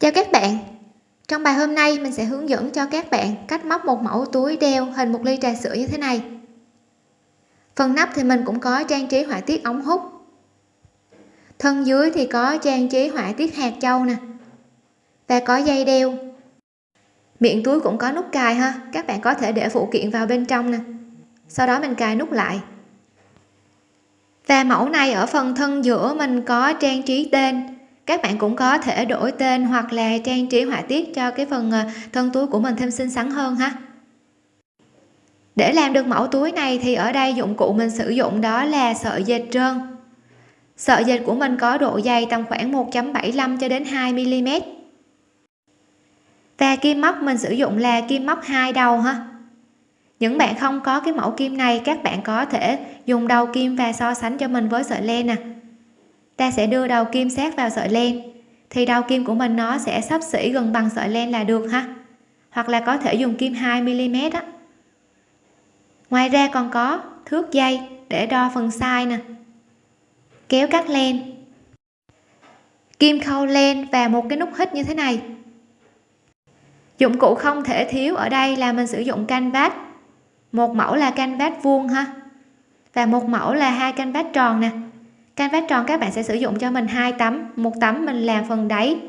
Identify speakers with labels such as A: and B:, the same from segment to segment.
A: chào các bạn. Trong bài hôm nay, mình sẽ hướng dẫn cho các bạn cách móc một mẫu túi đeo hình một ly trà sữa như thế này. Phần nắp thì mình cũng có trang trí họa tiết ống hút. Thân dưới thì có trang trí họa tiết hạt châu nè. Và có dây đeo. Miệng túi cũng có nút cài ha. Các bạn có thể để phụ kiện vào bên trong nè. Sau đó mình cài nút lại. Và mẫu này ở phần thân giữa mình có trang trí tên các bạn cũng có thể đổi tên hoặc là trang trí họa tiết cho cái phần ờ, thân túi của mình thêm xinh xắn hơn ha. Để làm được mẫu túi này thì ở đây dụng cụ mình sử dụng đó là sợi dệt trơn. Sợi dệt của mình có độ dày tầm khoảng 1.75 cho đến 2 mm và kim móc mình sử dụng là kim móc hai đầu ha. Những bạn không có cái mẫu kim này, các bạn có thể dùng đầu kim và so sánh cho mình với sợi len nè ta sẽ đưa đầu kim sát vào sợi len. Thì đầu kim của mình nó sẽ sắp xỉ gần bằng sợi len là được ha. Hoặc là có thể dùng kim 2 mm á. Ngoài ra còn có thước dây để đo phần size nè. Kéo cắt len. Kim khâu len và một cái nút hít như thế này. Dụng cụ không thể thiếu ở đây là mình sử dụng canvas. Một mẫu là canvas vuông ha. Và một mẫu là hai canvas tròn nè canvas tròn các bạn sẽ sử dụng cho mình hai tấm. Một tấm mình làm phần đáy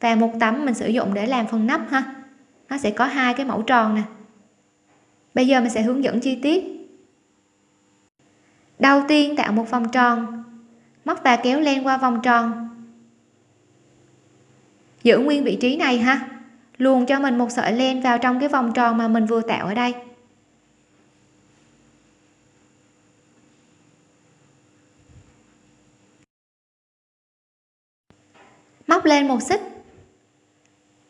A: và một tấm mình sử dụng để làm phần nắp ha. Nó sẽ có hai cái mẫu tròn nè. Bây giờ mình sẽ hướng dẫn chi tiết. Đầu tiên tạo một vòng tròn. Móc và kéo len qua vòng tròn. Giữ nguyên vị trí này ha. Luồn cho mình một sợi len vào trong cái vòng tròn mà mình vừa tạo ở đây. Móc lên một xích.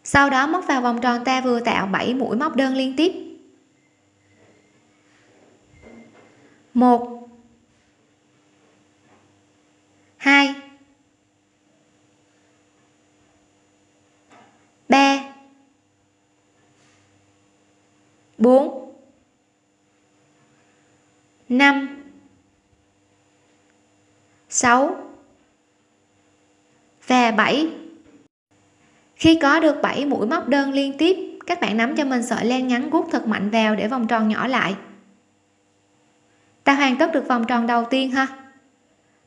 A: Sau đó móc vào vòng tròn ta vừa tạo 7 mũi móc đơn liên tiếp. Một, hai, ba, bốn, năm, sáu và 7 khi có được 7 mũi móc đơn liên tiếp, các bạn nắm cho mình sợi len ngắn gút thật mạnh vào để vòng tròn nhỏ lại. Ta hoàn tất được vòng tròn đầu tiên ha.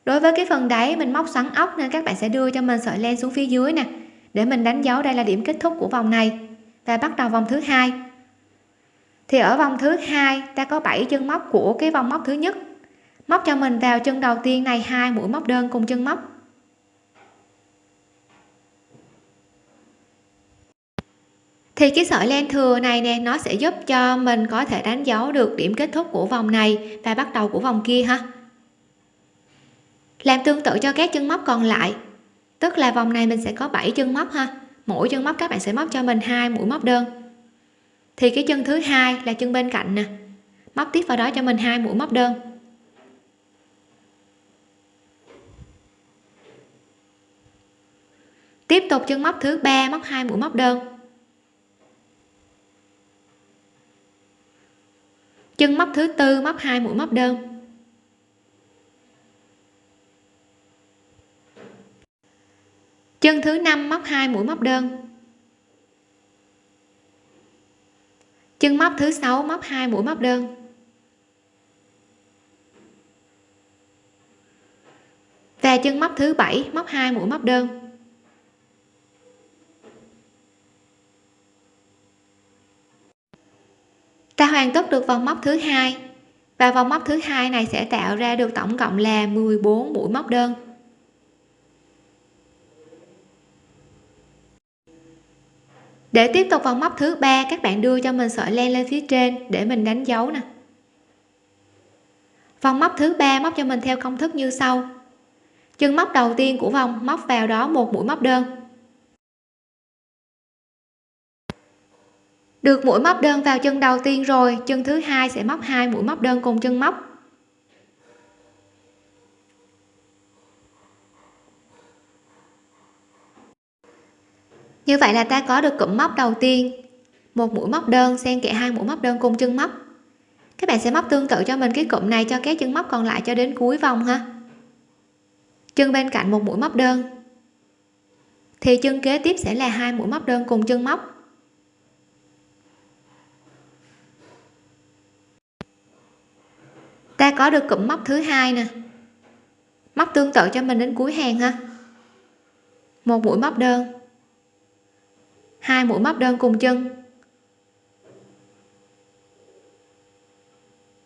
A: Đối với cái phần đáy mình móc xoắn ốc nên các bạn sẽ đưa cho mình sợi len xuống phía dưới nè, để mình đánh dấu đây là điểm kết thúc của vòng này. Và bắt đầu vòng thứ hai. Thì ở vòng thứ hai, ta có 7 chân móc của cái vòng móc thứ nhất. Móc cho mình vào chân đầu tiên này, hai mũi móc đơn cùng chân móc. Thì cái sợi len thừa này nè, nó sẽ giúp cho mình có thể đánh dấu được điểm kết thúc của vòng này và bắt đầu của vòng kia ha. Làm tương tự cho các chân móc còn lại, tức là vòng này mình sẽ có 7 chân móc ha. Mỗi chân móc các bạn sẽ móc cho mình hai mũi móc đơn. Thì cái chân thứ hai là chân bên cạnh nè, móc tiếp vào đó cho mình hai mũi móc đơn. Tiếp tục chân móc thứ ba, móc hai mũi móc đơn. Chân móc thứ tư, móc hai, mũi móc đơn. Chân thứ năm, móc hai, mũi móc đơn. Chân móc thứ sáu, móc hai, mũi móc đơn. Và chân móc thứ bảy, móc hai, mũi móc đơn. Ta hoàn tất được vòng móc thứ hai. Và vòng móc thứ hai này sẽ tạo ra được tổng cộng là 14 mũi móc đơn. Để tiếp tục vòng móc thứ ba, các bạn đưa cho mình sợi len lên phía trên để mình đánh dấu nè. Vòng móc thứ ba móc cho mình theo công thức như sau. Chân móc đầu tiên của vòng móc vào đó một mũi móc đơn. Được mũi móc đơn vào chân đầu tiên rồi, chân thứ hai sẽ móc hai mũi móc đơn cùng chân móc. Như vậy là ta có được cụm móc đầu tiên. Một mũi móc đơn, xen kẽ hai mũi móc đơn cùng chân móc. Các bạn sẽ móc tương tự cho mình cái cụm này cho các chân móc còn lại cho đến cuối vòng ha. Chân bên cạnh một mũi móc đơn. Thì chân kế tiếp sẽ là hai mũi móc đơn cùng chân móc. Ta có được cụm móc thứ hai nè. Móc tương tự cho mình đến cuối hàng ha. Một mũi móc đơn. Hai mũi móc đơn cùng chân.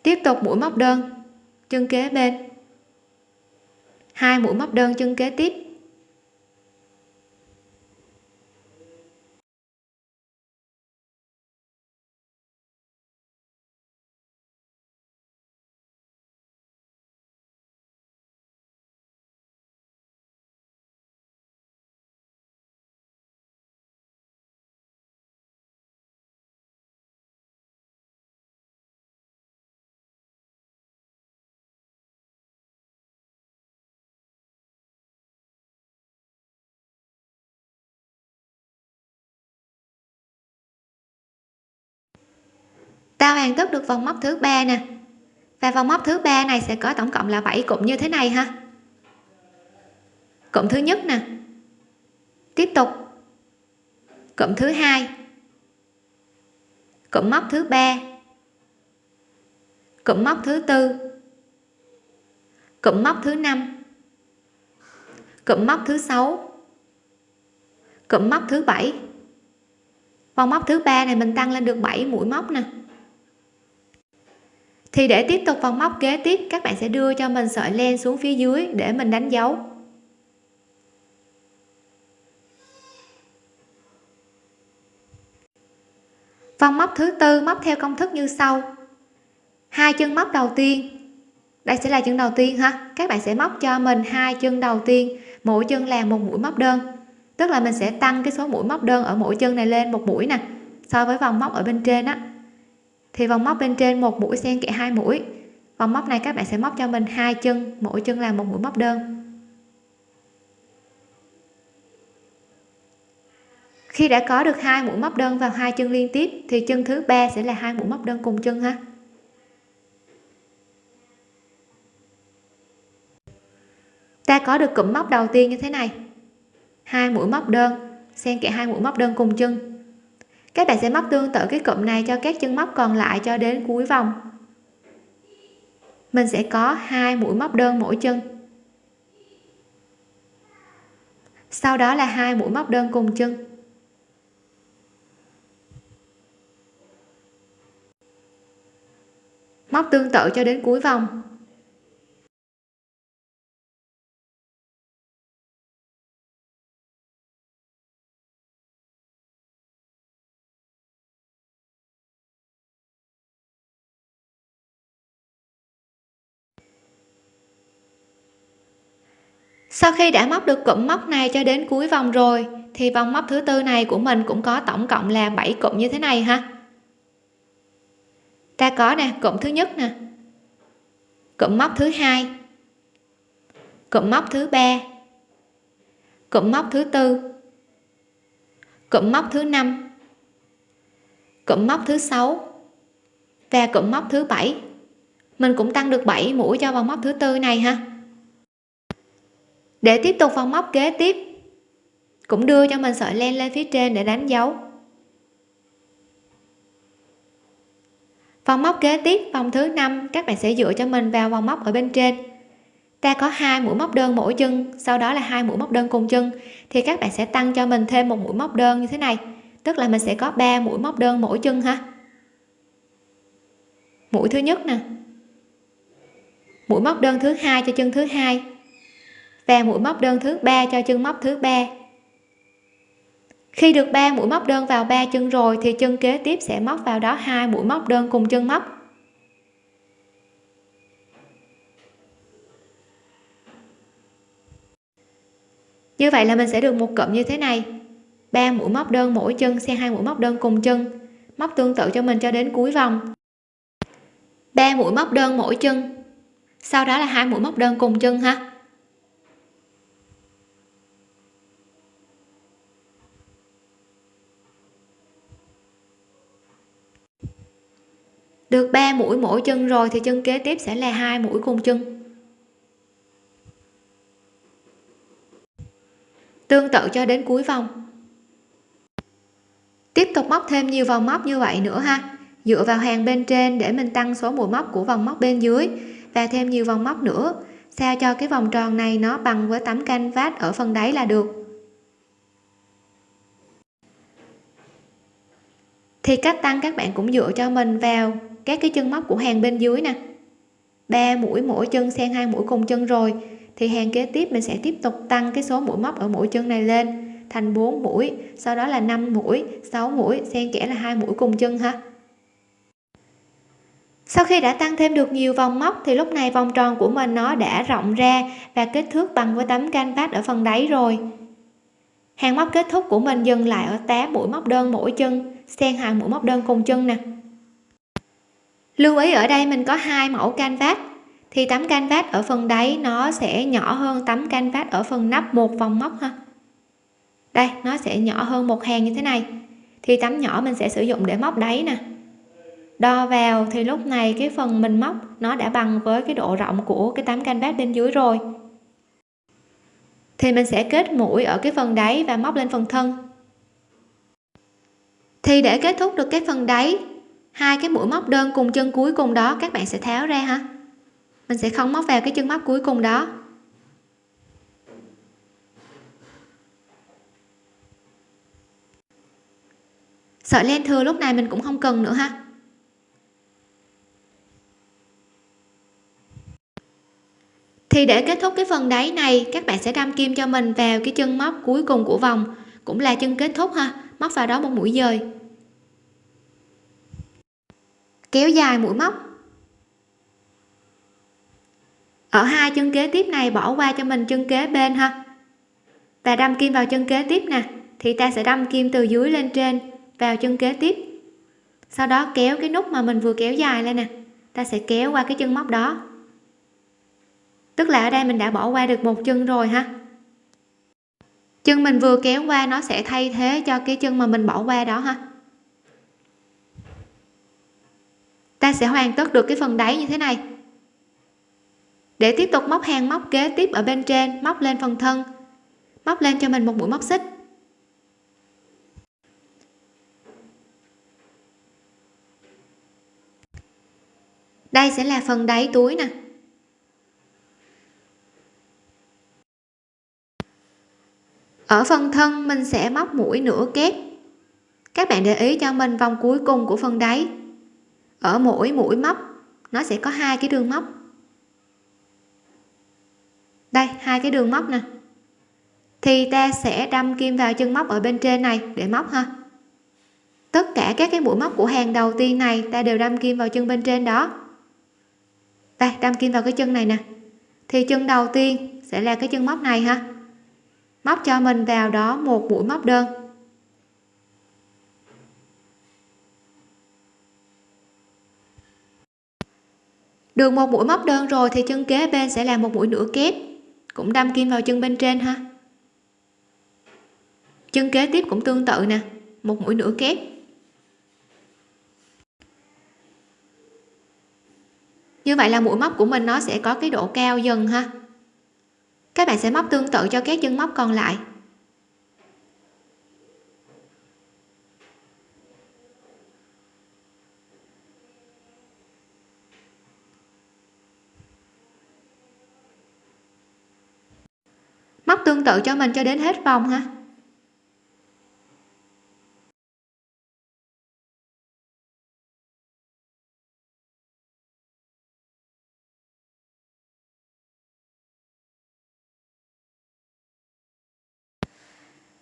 A: Tiếp tục mũi móc đơn, chân kế bên. Hai mũi móc đơn, chân kế tiếp. Ta hoàn tất được vòng móc thứ ba nè. Và vòng móc thứ ba này sẽ có tổng cộng là 7 cụm như thế này ha. Cụm thứ nhất nè. Tiếp tục. Cụm thứ hai. Cụm móc thứ ba. Cụm móc thứ tư. Cụm móc thứ năm. Cụm móc thứ sáu. Cụm móc thứ bảy. Vòng móc thứ ba này mình tăng lên được 7 mũi móc nè thì để tiếp tục vòng móc kế tiếp, các bạn sẽ đưa cho mình sợi len xuống phía dưới để mình đánh dấu. Vòng móc thứ tư móc theo công thức như sau. Hai chân móc đầu tiên. Đây sẽ là chân đầu tiên ha. Các bạn sẽ móc cho mình hai chân đầu tiên. Mỗi chân là một mũi móc đơn. Tức là mình sẽ tăng cái số mũi móc đơn ở mỗi chân này lên một mũi nè. So với vòng móc ở bên trên á thì vòng móc bên trên một mũi xen kẽ hai mũi. Vòng móc này các bạn sẽ móc cho mình hai chân, mỗi chân là một mũi móc đơn. Khi đã có được hai mũi móc đơn vào hai chân liên tiếp, thì chân thứ ba sẽ là hai mũi móc đơn cùng chân ha. Ta có được cụm móc đầu tiên như thế này. Hai mũi móc đơn, xen kẽ hai mũi móc đơn cùng chân các bạn sẽ móc tương tự cái cụm này cho các chân móc còn lại cho đến cuối vòng. Mình sẽ có hai mũi móc đơn mỗi chân. Sau đó là hai mũi móc đơn cùng chân. Móc tương tự cho đến cuối vòng. Sau khi đã móc được cụm móc này cho đến cuối vòng rồi, thì vòng móc thứ tư này của mình cũng có tổng cộng là 7 cụm như thế này ha. Ta có nè, cụm thứ nhất nè. Cụm móc thứ hai. Cụm móc thứ ba. Cụm móc thứ tư. Cụm móc thứ năm. Cụm móc thứ sáu. Và cụm móc thứ bảy. Mình cũng tăng được 7 mũi cho vòng móc thứ tư này ha để tiếp tục vòng móc kế tiếp. Cũng đưa cho mình sợi len lên phía trên để đánh dấu. Vòng móc kế tiếp vòng thứ năm, các bạn sẽ dựa cho mình vào vòng móc ở bên trên. Ta có hai mũi móc đơn mỗi chân, sau đó là hai mũi móc đơn cùng chân. Thì các bạn sẽ tăng cho mình thêm một mũi móc đơn như thế này. Tức là mình sẽ có 3 mũi móc đơn mỗi chân ha. Mũi thứ nhất nè. Mũi móc đơn thứ hai cho chân thứ hai và mũi móc đơn thứ ba cho chân móc thứ ba. Khi được 3 mũi móc đơn vào ba chân rồi thì chân kế tiếp sẽ móc vào đó hai mũi móc đơn cùng chân móc. Như vậy là mình sẽ được một cụm như thế này. Ba mũi móc đơn mỗi chân xen hai mũi móc đơn cùng chân, móc tương tự cho mình cho đến cuối vòng. Ba mũi móc đơn mỗi chân, sau đó là hai mũi móc đơn cùng chân ha. Được 3 mũi mỗi chân rồi thì chân kế tiếp sẽ là hai mũi cùng chân. Tương tự cho đến cuối vòng. Tiếp tục móc thêm nhiều vòng móc như vậy nữa ha. Dựa vào hàng bên trên để mình tăng số mũi móc của vòng móc bên dưới và thêm nhiều vòng móc nữa, sao cho cái vòng tròn này nó bằng với tấm canvas ở phần đáy là được. Thì cách tăng các bạn cũng dựa cho mình vào các cái chân móc của hàng bên dưới nè. Ba mũi mỗi chân xen hai mũi cùng chân rồi, thì hàng kế tiếp mình sẽ tiếp tục tăng cái số mũi móc ở mỗi chân này lên, thành 4 mũi, sau đó là 5 mũi 6 mũi, xen kẽ là hai mũi cùng chân ha. Sau khi đã tăng thêm được nhiều vòng móc, thì lúc này vòng tròn của mình nó đã rộng ra và kích thước bằng với tấm canvas ở phần đáy rồi. Hàng móc kết thúc của mình dừng lại ở 8 mũi móc đơn mỗi chân, xen hai mũi móc đơn cùng chân nè lưu ý ở đây mình có hai mẫu canvas. Thì tấm canvas ở phần đáy nó sẽ nhỏ hơn tấm canvas ở phần nắp một vòng móc ha. Đây, nó sẽ nhỏ hơn một hàng như thế này. Thì tấm nhỏ mình sẽ sử dụng để móc đáy nè. Đo vào thì lúc này cái phần mình móc nó đã bằng với cái độ rộng của cái tấm canvas bên dưới rồi. Thì mình sẽ kết mũi ở cái phần đáy và móc lên phần thân. Thì để kết thúc được cái phần đáy hai cái mũi móc đơn cùng chân cuối cùng đó, các bạn sẽ tháo ra ha mình sẽ không móc vào cái chân móc cuối cùng đó. Sợi len thừa lúc này mình cũng không cần nữa ha. Thì để kết thúc cái phần đáy này, các bạn sẽ đâm kim cho mình vào cái chân móc cuối cùng của vòng. Cũng là chân kết thúc ha. Móc vào đó một mũi dời kéo dài mũi móc. Ở hai chân kế tiếp này, bỏ qua cho mình chân kế bên ha. Và đâm kim vào chân kế tiếp nè, thì ta sẽ đâm kim từ dưới lên trên vào chân kế tiếp. Sau đó kéo cái nút mà mình vừa kéo dài lên nè, ta sẽ kéo qua cái chân móc đó. Tức là ở đây mình đã bỏ qua được một chân rồi ha. Chân mình vừa kéo qua, nó sẽ thay thế cho cái chân mà mình bỏ qua đó ha. Ta sẽ hoàn tất được cái phần đáy như thế này. Để tiếp tục móc hàng móc kế tiếp ở bên trên, móc lên phần thân, móc lên cho mình một mũi móc xích. Đây sẽ là phần đáy túi nè. Ở phần thân mình sẽ móc mũi nửa kép. Các bạn để ý cho mình vòng cuối cùng của phần đáy ở mỗi mũi móc, nó sẽ có hai cái đường móc. Đây, hai cái đường móc nè. Thì ta sẽ đâm kim vào chân móc ở bên trên này để móc ha. Tất cả các cái mũi móc của hàng đầu tiên này ta đều đâm kim vào chân bên trên đó. Đây, đâm kim vào cái chân này nè. Thì chân đầu tiên sẽ là cái chân móc này ha. Móc cho mình vào đó một mũi móc đơn. Được một mũi móc đơn rồi thì chân kế bên sẽ là một mũi nửa kép. Cũng đâm kim vào chân bên trên ha. Chân kế tiếp cũng tương tự nè, một mũi nửa kép. Như vậy là mũi móc của mình nó sẽ có cái độ cao dần ha. Các bạn sẽ móc tương tự cho các chân móc còn lại. Móc tương tự cho mình cho đến hết vòng ha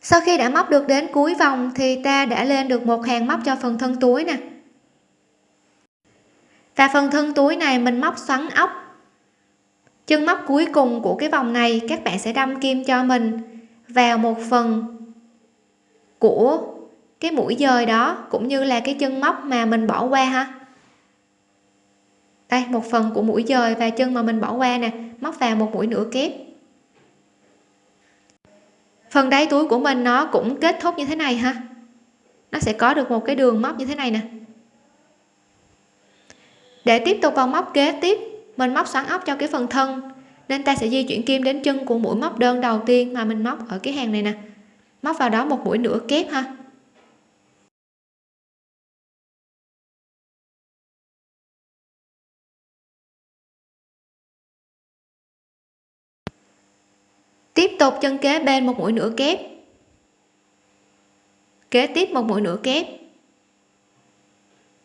A: sau khi đã móc được đến cuối vòng thì ta đã lên được một hàng móc cho phần thân túi nè. Và phần thân túi này mình móc xoắn ốc chân móc cuối cùng của cái vòng này các bạn sẽ đâm kim cho mình vào một phần của cái mũi dời đó cũng như là cái chân móc mà mình bỏ qua ha. Đây, một phần của mũi dời và chân mà mình bỏ qua nè, móc vào một mũi nửa kép. Phần đáy túi của mình nó cũng kết thúc như thế này ha. Nó sẽ có được một cái đường móc như thế này nè. Để tiếp tục vào móc kế tiếp mình móc xoắn ốc cho cái phần thân. Nên ta sẽ di chuyển kim đến chân của mũi móc đơn đầu tiên mà mình móc ở cái hàng này nè. Móc vào đó một mũi nửa kép ha. Tiếp tục chân kế bên một mũi nửa kép. Kế tiếp một mũi nửa kép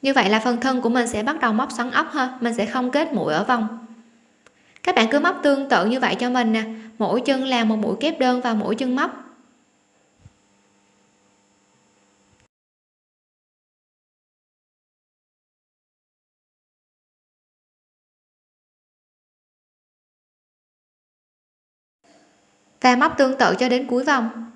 A: như vậy là phần thân của mình sẽ bắt đầu móc xoắn ốc ha. Mình sẽ không kết mũi ở vòng. Các bạn cứ móc tương tự như vậy cho mình nè. Mỗi chân là một mũi kép đơn vào mỗi chân móc. Và móc tương tự cho đến cuối vòng.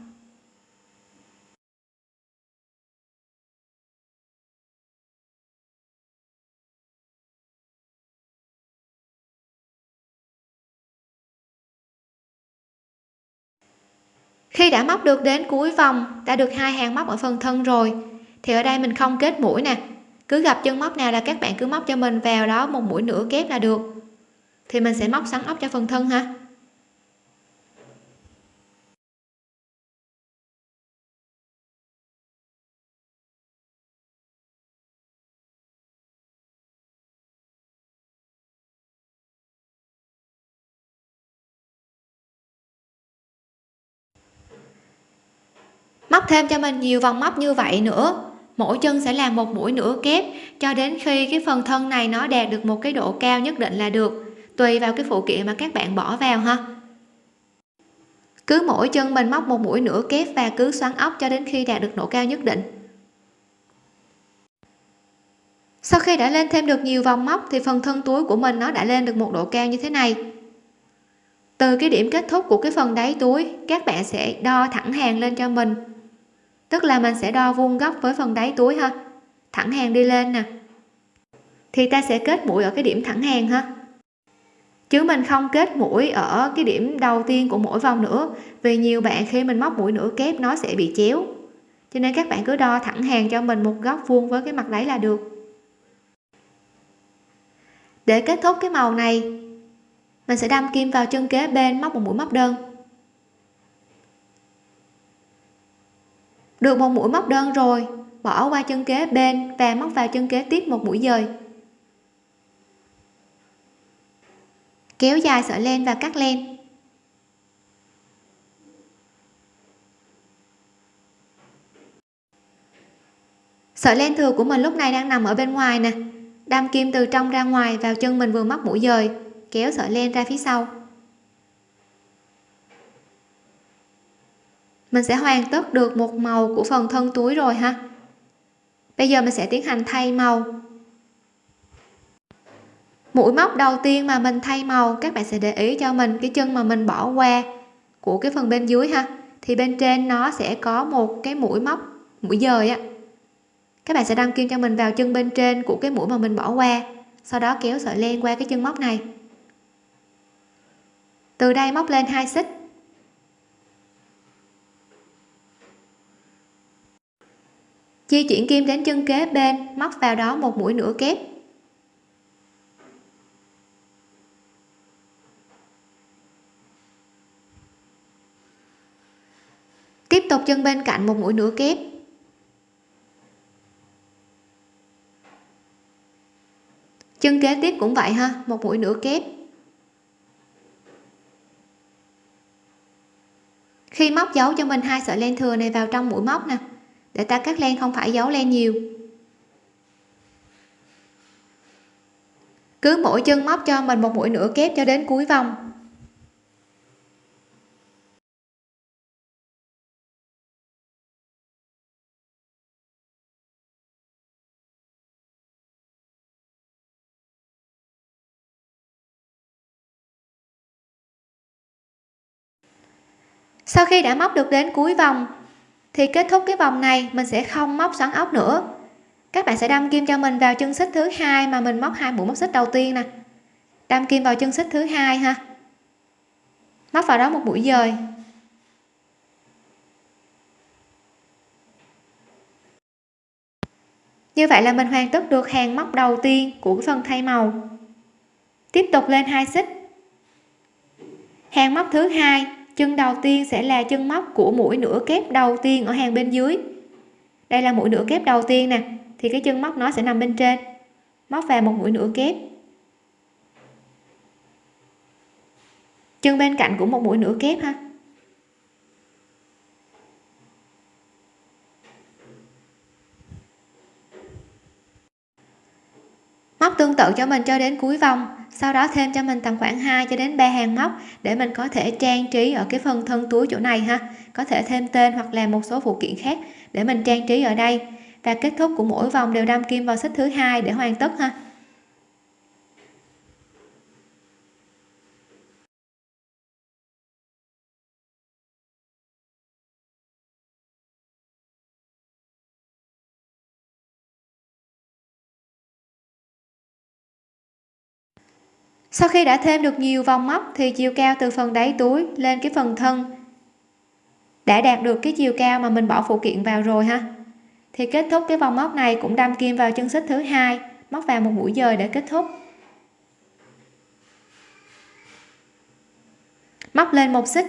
A: Khi đã móc được đến cuối vòng, đã được hai hàng móc ở phần thân rồi, thì ở đây mình không kết mũi nè. Cứ gặp chân móc nào là các bạn cứ móc cho mình vào đó một mũi nửa kép là được. Thì mình sẽ móc sắn ốc cho phần thân ha. Móc thêm cho mình nhiều vòng móc như vậy nữa. Mỗi chân sẽ làm một mũi nửa kép. Cho đến khi cái phần thân này nó đạt được một cái độ cao nhất định là được. Tùy vào cái phụ kiện mà các bạn bỏ vào ha. Cứ mỗi chân mình móc một mũi nửa kép và cứ xoắn ốc cho đến khi đạt được độ cao nhất định. Sau khi đã lên thêm được nhiều vòng móc thì phần thân túi của mình nó đã lên được một độ cao như thế này. Từ cái điểm kết thúc của cái phần đáy túi, các bạn sẽ đo thẳng hàng lên cho mình tức là mình sẽ đo vuông góc với phần đáy túi ha. Thẳng hàng đi lên nè. Thì ta sẽ kết mũi ở cái điểm thẳng hàng ha. Chứ mình không kết mũi ở cái điểm đầu tiên của mỗi vòng nữa, vì nhiều bạn khi mình móc mũi nửa kép nó sẽ bị chéo. Cho nên các bạn cứ đo thẳng hàng cho mình một góc vuông với cái mặt đáy là được. Để kết thúc cái màu này, mình sẽ đâm kim vào chân kế bên móc một mũi móc đơn. Được một mũi móc đơn rồi, bỏ qua chân kế bên và móc vào chân kế tiếp một mũi dời. Kéo dài sợi len và cắt len. Sợi len thừa của mình lúc này đang nằm ở bên ngoài nè. Đâm kim từ trong ra ngoài vào chân mình vừa móc mũi dời, kéo sợi len ra phía sau. Mình sẽ hoàn tất được một màu của phần thân túi rồi ha. Bây giờ mình sẽ tiến hành thay màu. Mũi móc đầu tiên mà mình thay màu, các bạn sẽ để ý cho mình cái chân mà mình bỏ qua của cái phần bên dưới ha. Thì bên trên nó sẽ có một cái mũi móc, mũi dời á. Các bạn sẽ đăng kim cho mình vào chân bên trên của cái mũi mà mình bỏ qua, sau đó kéo sợi len qua cái chân móc này. Từ đây móc lên hai xích. Di chuyển kim đến chân kế bên, móc vào đó một mũi nửa kép. Tiếp tục chân bên cạnh một mũi nửa kép. Chân kế tiếp cũng vậy ha, một mũi nửa kép. Khi móc dấu cho mình hai sợi len thừa này vào trong mũi móc nè để ta cắt len không phải giấu len nhiều. Cứ mỗi chân móc cho mình một mũi nửa kép cho đến cuối vòng. Sau khi đã móc được đến cuối vòng thì kết thúc cái vòng này, mình sẽ không móc xoắn ốc nữa. Các bạn sẽ đâm kim cho mình vào chân xích thứ hai mà mình móc hai mũi móc xích đầu tiên nè. Đâm kim vào chân xích thứ hai ha. Móc vào đó một mũi dời. Như vậy là mình hoàn tất được hàng móc đầu tiên của phần thay màu. Tiếp tục lên hai xích. Hàng móc thứ hai chân đầu tiên sẽ là chân móc của mũi nửa kép đầu tiên ở hàng bên dưới. Đây là mũi nửa kép đầu tiên nè, thì cái chân móc nó sẽ nằm bên trên. Móc vào một mũi nửa kép. Chân bên cạnh của một mũi nửa kép ha. Móc tương tự cho mình cho đến cuối vòng, sau đó thêm cho mình tầm khoảng 2 cho đến 3 hàng móc để mình có thể trang trí ở cái phần thân túi chỗ này ha. Có thể thêm tên hoặc là một số phụ kiện khác để mình trang trí ở đây. Và kết thúc của mỗi vòng đều đâm kim vào xích thứ hai để hoàn tất ha. Sau khi đã thêm được nhiều vòng móc thì chiều cao từ phần đáy túi lên cái phần thân. Đã đạt được cái chiều cao mà mình bỏ phụ kiện vào rồi ha. Thì kết thúc cái vòng móc này cũng đâm kim vào chân xích thứ hai, móc vào một mũi dời để kết thúc. Móc lên một xích.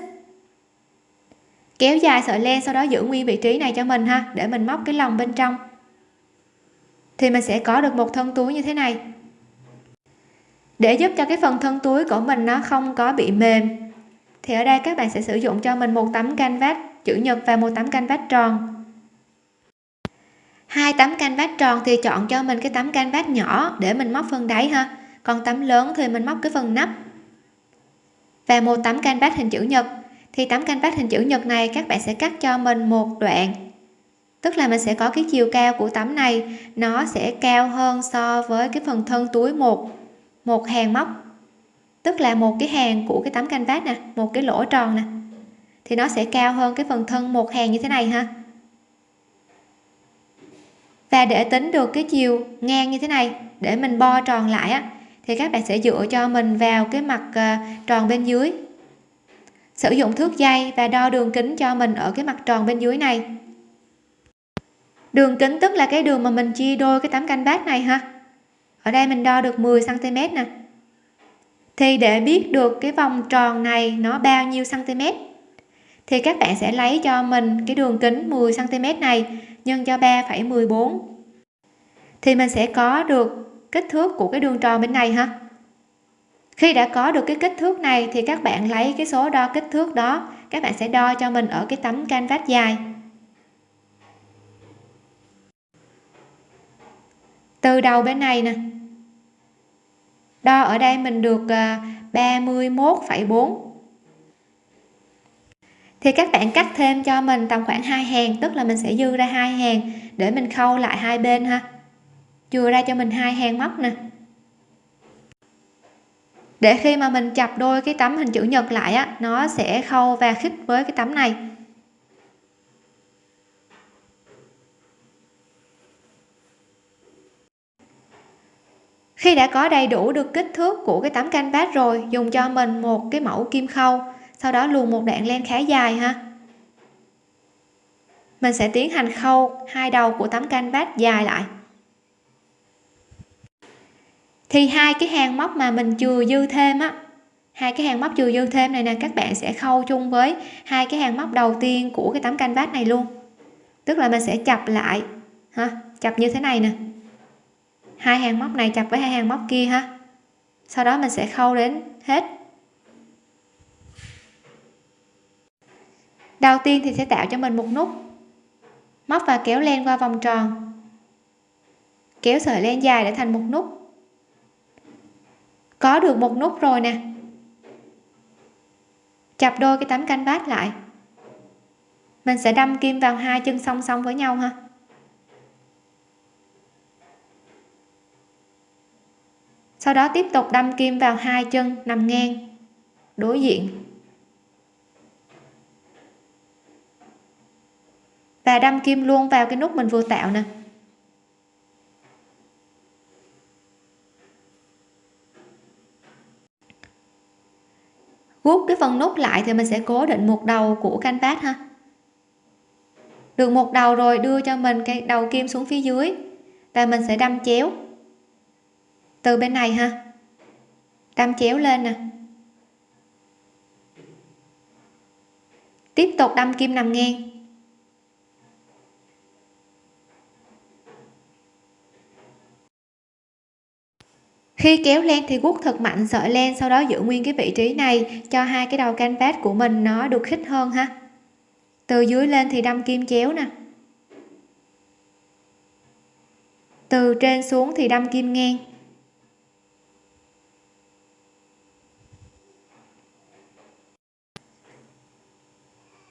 A: Kéo dài sợi len sau đó giữ nguyên vị trí này cho mình ha, để mình móc cái lòng bên trong. Thì mình sẽ có được một thân túi như thế này để giúp cho cái phần thân túi của mình nó không có bị mềm. Thì ở đây các bạn sẽ sử dụng cho mình một tấm canvas chữ nhật và một tấm canvas tròn. Hai tấm canvas tròn thì chọn cho mình cái tấm canvas nhỏ để mình móc phần đáy ha. Còn tấm lớn thì mình móc cái phần nắp. Và một tấm canvas hình chữ nhật. Thì tấm canvas hình chữ nhật này các bạn sẽ cắt cho mình một đoạn. Tức là mình sẽ có cái chiều cao của tấm này, nó sẽ cao hơn so với cái phần thân túi một một hàng móc, tức là một cái hàng của cái tấm canvas nè, một cái lỗ tròn nè. Thì nó sẽ cao hơn cái phần thân một hàng như thế này ha. Và để tính được cái chiều ngang như thế này, để mình bo tròn lại á, thì các bạn sẽ dựa cho mình vào cái mặt ờ, tròn bên dưới. Sử dụng thước dây và đo đường kính cho mình ở cái mặt tròn bên dưới này. Đường kính tức là cái đường mà mình chia đôi cái tấm canh bát này ha ở đây mình đo được 10 cm nè. Thì để biết được cái vòng tròn này nó bao nhiêu cm thì các bạn sẽ lấy cho mình cái đường kính 10 cm này nhân cho 3,14 thì mình sẽ có được kích thước của cái đường tròn bên này ha. Khi đã có được cái kích thước này thì các bạn lấy cái số đo kích thước đó các bạn sẽ đo cho mình ở cái tấm canvas dài. Từ đầu bên này nè. Đo ở đây mình được ờ, 31,4 thì các bạn cắt thêm cho mình tầm khoảng hai hàng tức là mình sẽ dư ra hai hàng để mình khâu lại hai bên ha. Chừa ra cho mình hai hàng móc nè. Để khi mà mình chập đôi cái tấm hình chữ nhật lại á nó sẽ khâu và khít với cái tấm này. Khi đã có đầy đủ được kích thước của cái tấm canvas rồi, dùng cho mình một cái mẫu kim khâu, sau đó luồn một đoạn len khá dài ha. Mình sẽ tiến hành khâu hai đầu của tấm canvas dài lại. Thì hai cái hàng móc mà mình chừa dư thêm á, hai cái hàng móc chừa dư thêm này nè, các bạn sẽ khâu chung với hai cái hàng móc đầu tiên của cái tấm canvas này luôn. Tức là mình sẽ chập lại, ha, chập như thế này nè hai hàng móc này chập với hai hàng móc kia ha. Sau đó mình sẽ khâu đến hết. Đầu tiên thì sẽ tạo cho mình một nút. Móc và kéo len qua vòng tròn. Kéo sợi len dài để thành một nút. Có được một nút rồi nè. Chập đôi cái tấm canh bát lại. Mình sẽ đâm kim vào hai chân song song với nhau ha. Sau đó tiếp tục đâm kim vào hai chân, nằm ngang. Đối diện. Và đâm kim luôn vào cái nút mình vừa tạo nè. Gút cái phần nút lại thì mình sẽ cố định một đầu của canvas ha. Được một đầu rồi đưa cho mình cái đầu kim xuống phía dưới. Và mình sẽ đâm chéo từ bên này ha. Đâm chéo lên nè. Tiếp tục đâm kim nằm ngang. Khi kéo len thì guốc thật mạnh sợi len sau đó giữ nguyên cái vị trí này cho hai cái đầu canvas của mình nó được khít hơn ha. Từ dưới lên thì đâm kim chéo nè. Từ trên xuống thì đâm kim ngang.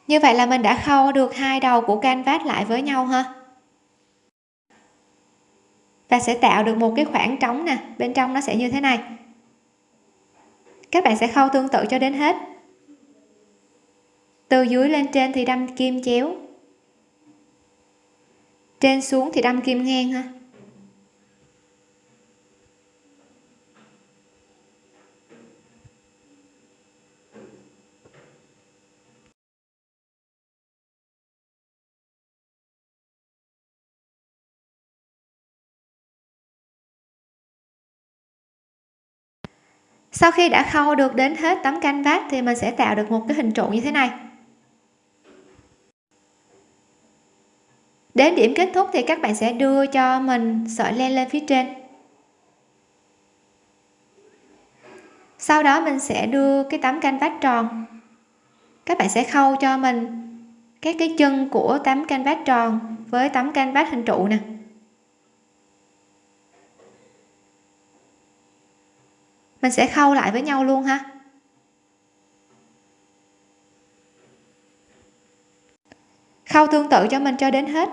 A: Như vậy là mình đã khâu được hai đầu của canvas lại với nhau ha? Và sẽ tạo được một cái khoảng trống nè, bên trong nó sẽ như thế này. Các bạn sẽ khâu tương tự cho đến hết. Từ dưới lên trên thì đâm kim chéo. Trên xuống thì đâm kim ngang ha? Sau khi đã khâu được đến hết tấm canh vát thì mình sẽ tạo được một cái hình trụ như thế này. Đến điểm kết thúc thì các bạn sẽ đưa cho mình sợi len lên phía trên. Sau đó mình sẽ đưa cái tấm canh vát tròn. Các bạn sẽ khâu cho mình các cái chân của tấm canh vát tròn với tấm canh vát hình trụ nè. Mình sẽ khâu lại với nhau luôn ha. Khâu tương tự cho mình cho đến hết.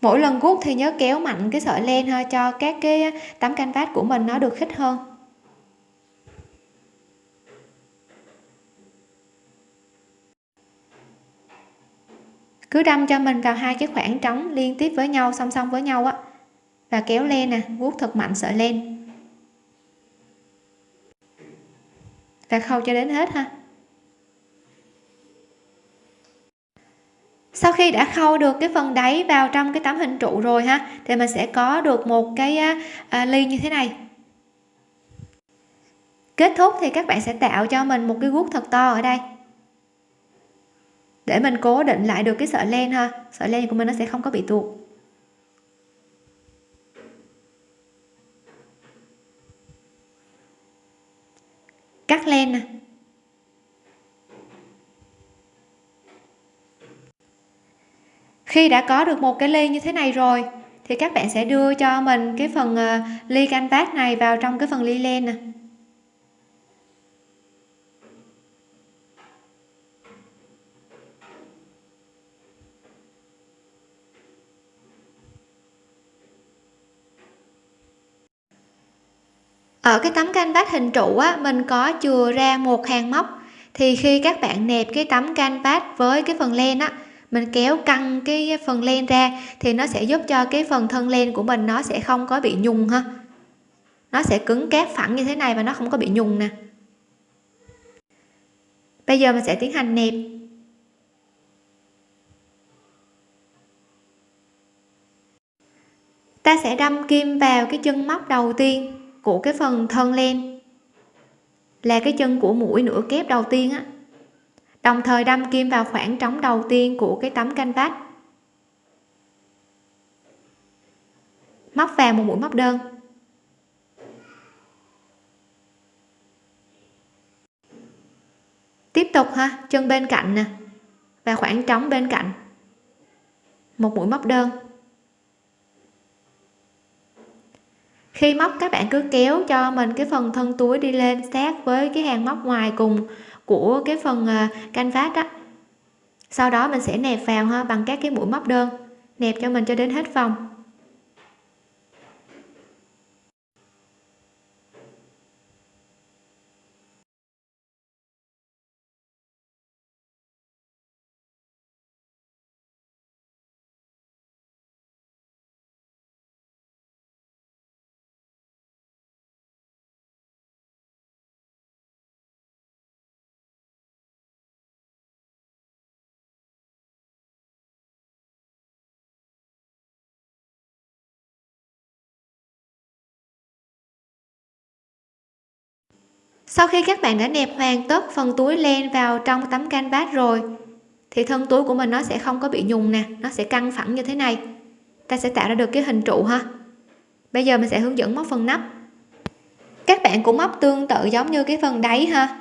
A: Mỗi lần gút thì nhớ kéo mạnh cái sợi len ha, cho các cái tấm canvas của mình nó được khít hơn. Cứ đâm cho mình vào hai cái khoảng trống liên tiếp với nhau song song với nhau á. Và kéo len nè vuốt thật mạnh sợi len và khâu cho đến hết ha. Sau khi đã khâu được cái phần đáy vào trong cái tấm hình trụ rồi ha thì mình sẽ có được một cái à, ly như thế này. Kết thúc thì các bạn sẽ tạo cho mình một cái guốc thật to ở đây để mình cố định lại được cái sợi len ha. Sợi len của mình nó sẽ không có bị tuột. Cắt len nè. Khi đã có được một cái ly như thế này rồi, thì các bạn sẽ đưa cho mình cái phần ly ly canvas này vào trong cái phần ly len nè. Ở cái tấm canvas hình trụ á, mình có chừa ra một hàng móc. Thì khi các bạn nẹp cái tấm canvas với cái phần len á, mình kéo căng cái phần len ra thì nó sẽ giúp cho cái phần thân len của mình nó sẽ không có bị nhùng ha. Nó sẽ cứng cáp phẳng như thế này và nó không có bị nhùng nè. Bây giờ mình sẽ tiến hành nẹp. Ta sẽ đâm kim vào cái chân móc đầu tiên của cái phần thân len là cái chân của mũi nửa kép đầu tiên á. Đồng thời đâm kim vào khoảng trống đầu tiên của cái tấm canh vách móc vào một mũi móc đơn. Tiếp tục ha, chân bên cạnh nè và khoảng trống bên cạnh. Một mũi móc đơn. Khi móc, các bạn cứ kéo cho mình cái phần thân túi đi lên sát với cái hàng móc ngoài cùng của cái phần canh canvas đó sau đó mình sẽ nẹp vào ha, bằng các cái mũi móc đơn, nẹp cho mình cho đến hết vòng. Sau khi các bạn đã nẹp hoàn tất phần túi len vào trong tấm canvas rồi, thì thân túi của mình nó sẽ không có bị nhùng nè, nó sẽ căng phẳng như thế này. Ta sẽ tạo ra được cái hình trụ ha. Bây giờ mình sẽ hướng dẫn móc phần nắp. Các bạn cũng móc tương tự giống như cái phần đáy ha.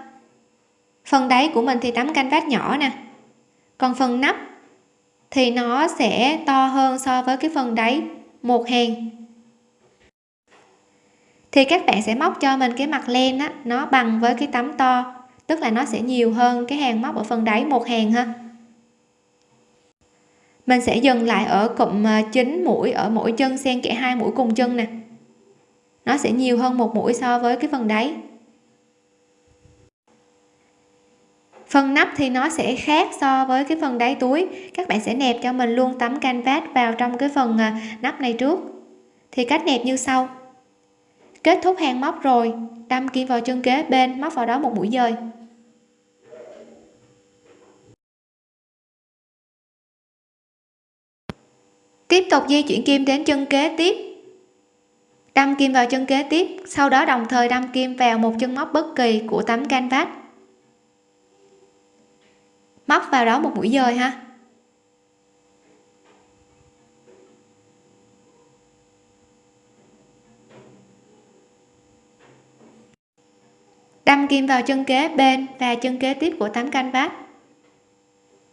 A: Phần đáy của mình thì tấm canvas nhỏ nè. Còn phần nắp thì nó sẽ to hơn so với cái phần đáy một hàng thì các bạn sẽ móc cho mình cái mặt len á, nó bằng với cái tấm to, tức là nó sẽ nhiều hơn cái hàng móc ở phần đáy một hàng ha. Mình sẽ dừng lại ở cụm à, 9 mũi, ở mỗi chân xen kẽ hai mũi cùng chân nè. Nó sẽ nhiều hơn một mũi so với cái phần đáy. Phần nắp thì nó sẽ khác so với cái phần đáy túi. Các bạn sẽ nẹp cho mình luôn tấm canvas vào trong cái phần à, nắp này trước. Thì cách nẹp như sau kết thúc hàng móc rồi. Đâm kim vào chân kế bên, móc vào đó một mũi dời. Tiếp tục di chuyển kim đến chân kế tiếp. Đâm kim vào chân kế tiếp. Sau đó đồng thời đâm kim vào một chân móc bất kỳ của tấm canvas. Móc vào đó một mũi dời ha. Đâm kim vào chân kế bên và chân kế tiếp của tấm canvas.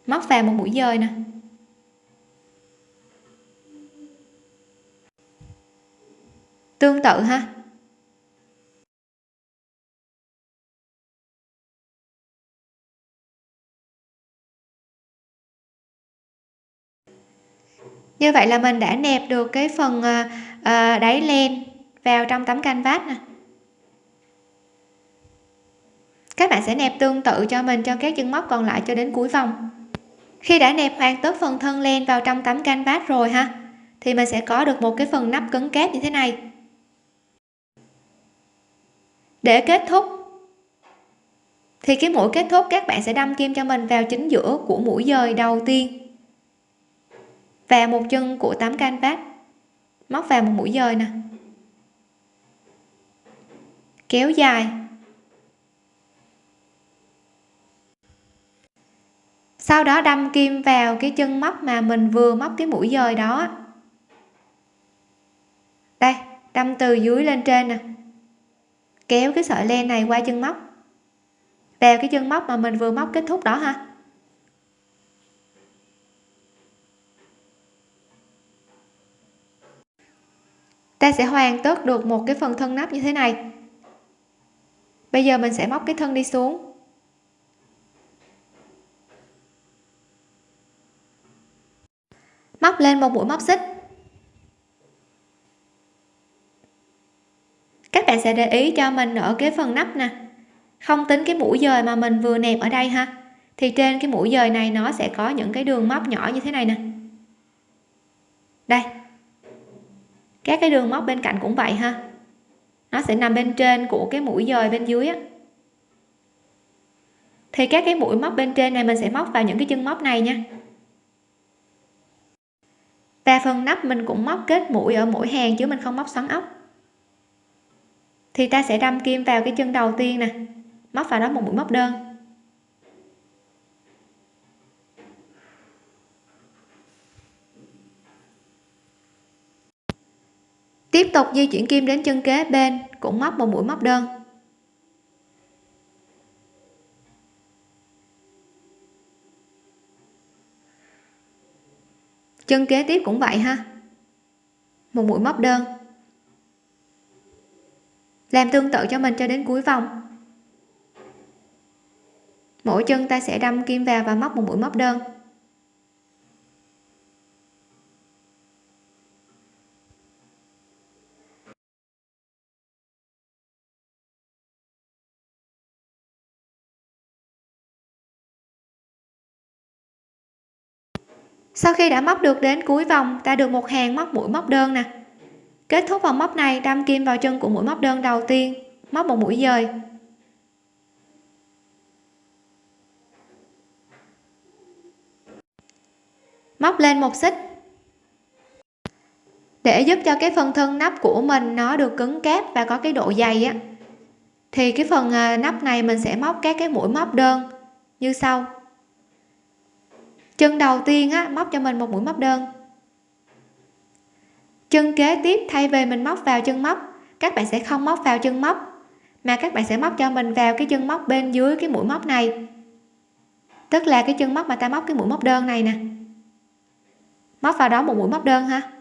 A: Móc vào một mũi dời nè. Tương tự ha. Như vậy là mình đã nẹp được cái phần à, đáy len vào trong tấm canvas nè các bạn sẽ nẹp tương tự cho mình cho các chân móc còn lại cho đến cuối vòng. Khi đã nẹp hoàn tất phần thân len vào trong tấm canvas rồi ha, thì mình sẽ có được một cái phần nắp cứng kép như thế này. Để kết thúc, thì cái mũi kết thúc các bạn sẽ đâm kim cho mình vào chính giữa của mũi dời đầu tiên. Và một chân của tấm canvas móc vào một mũi dời nè. Kéo dài. Sau đó đâm kim vào cái chân móc mà mình vừa móc cái mũi dời đó. Đây, đâm từ dưới lên trên nè. Kéo cái sợi len này qua chân móc. Vào cái chân móc mà mình vừa móc kết thúc đó ha. Ta sẽ hoàn tất được một cái phần thân nắp như thế này. Bây giờ mình sẽ móc cái thân đi xuống. Móc lên một mũi móc xích. Các bạn sẽ để ý cho mình ở cái phần nắp nè. Không tính cái mũi dời mà mình vừa nẹp ở đây ha, thì trên cái mũi dời này nó sẽ có những cái đường móc nhỏ như thế này nè. Đây. Các cái đường móc bên cạnh cũng vậy ha. Nó sẽ nằm bên trên của cái mũi dời bên dưới á. Thì các cái mũi móc bên trên này mình sẽ móc vào những cái chân móc này nha và phần nắp mình cũng móc kết mũi ở mỗi hàng chứ mình không móc xoắn ốc. Thì ta sẽ đâm kim vào cái chân đầu tiên nè. Móc vào đó một mũi móc đơn. Tiếp tục di chuyển kim đến chân kế bên, cũng móc một mũi móc đơn. Chân kế tiếp cũng vậy ha. Một mũi móc đơn. Làm tương tự cho mình cho đến cuối vòng. Mỗi chân ta sẽ đâm kim vào và móc một mũi móc đơn. Sau khi đã móc được đến cuối vòng, ta được một hàng móc mũi móc đơn nè. Kết thúc vòng móc này, đâm kim vào chân của mũi móc đơn đầu tiên, móc một mũi dời. Móc lên một xích. Để giúp cho cái phần thân nắp của mình nó được cứng cáp và có cái độ dày á, thì cái phần à, nắp này mình sẽ móc các cái mũi móc đơn như sau chân đầu tiên á, móc cho mình một mũi móc đơn. Chân kế tiếp, thay vì mình móc vào chân móc, các bạn sẽ không móc vào chân móc, mà các bạn sẽ móc cho mình vào cái chân móc bên dưới cái mũi móc này. Tức là cái chân móc mà ta móc cái mũi móc đơn này nè. Móc vào đó một mũi móc đơn ha.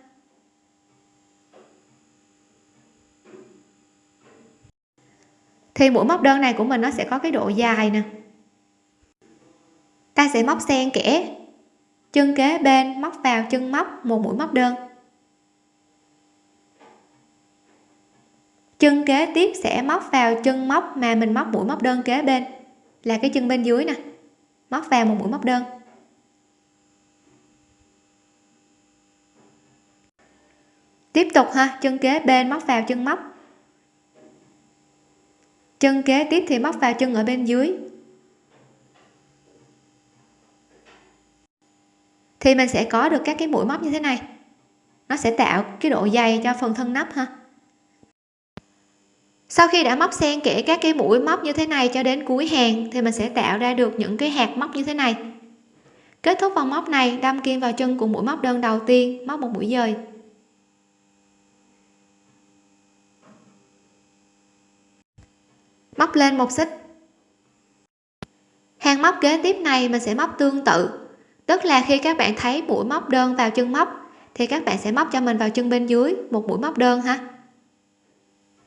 A: Thì mũi móc đơn này của mình nó sẽ có cái độ dài nè. Ta sẽ móc xen kẽ chân kế bên, móc vào chân móc, một mũi móc đơn. Chân kế tiếp sẽ móc vào chân móc mà mình móc mũi móc đơn kế bên. Là cái chân bên dưới nè. Móc vào một mũi móc đơn. Tiếp tục ha, chân kế bên móc vào chân móc. Chân kế tiếp thì móc vào chân ở bên dưới. Thì mình sẽ có được các cái mũi móc như thế này. Nó sẽ tạo cái độ dày cho phần thân nắp ha. Sau khi đã móc xen kẽ các cái mũi móc như thế này cho đến cuối hàng, thì mình sẽ tạo ra được những cái hạt móc như thế này. Kết thúc vòng móc này, đâm kim vào chân của mũi móc đơn đầu tiên, móc một mũi dời. Móc lên một xích. Hàng móc kế tiếp này mình sẽ móc tương tự tức là khi các bạn thấy mũi móc đơn vào chân móc thì các bạn sẽ móc cho mình vào chân bên dưới một mũi móc đơn ha.